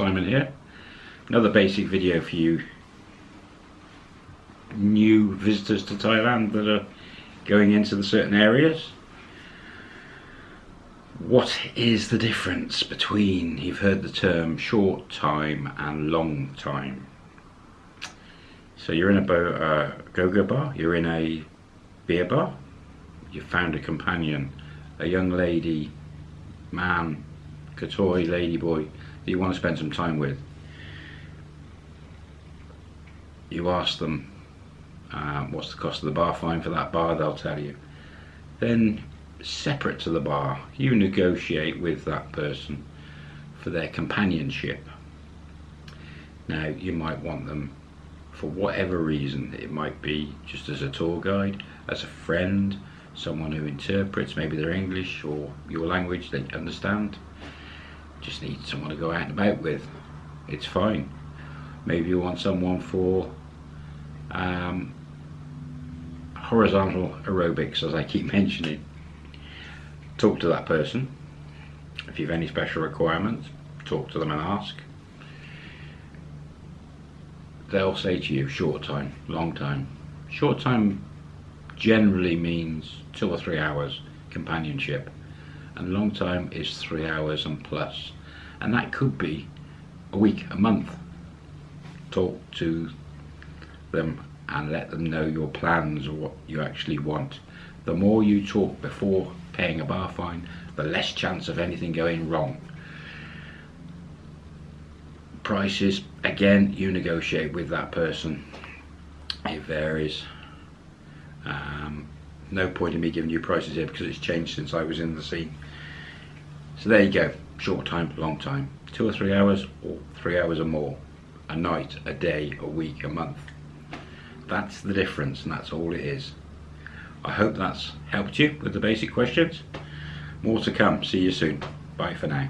Simon here. Another basic video for you new visitors to Thailand that are going into the certain areas. What is the difference between, you've heard the term short time and long time. So you're in a uh, go-go bar, you're in a beer bar, you found a companion, a young lady, man, Katoy, ladyboy that you want to spend some time with. You ask them um, what's the cost of the bar fine for that bar, they'll tell you. Then separate to the bar, you negotiate with that person for their companionship. Now you might want them for whatever reason, it might be just as a tour guide, as a friend, someone who interprets maybe their English or your language they understand just need someone to go out and about with. It's fine. Maybe you want someone for um, horizontal aerobics as I keep mentioning. Talk to that person. If you have any special requirements talk to them and ask. They'll say to you short time long time. Short time generally means two or three hours companionship and long time is three hours and plus. And that could be a week a month. Talk to them and let them know your plans or what you actually want. The more you talk before paying a bar fine the less chance of anything going wrong. Prices again you negotiate with that person. It varies no point in me giving you prices here because it's changed since I was in the scene. So there you go, short time, long time. Two or three hours, or three hours or more. A night, a day, a week, a month. That's the difference and that's all it is. I hope that's helped you with the basic questions. More to come. See you soon. Bye for now.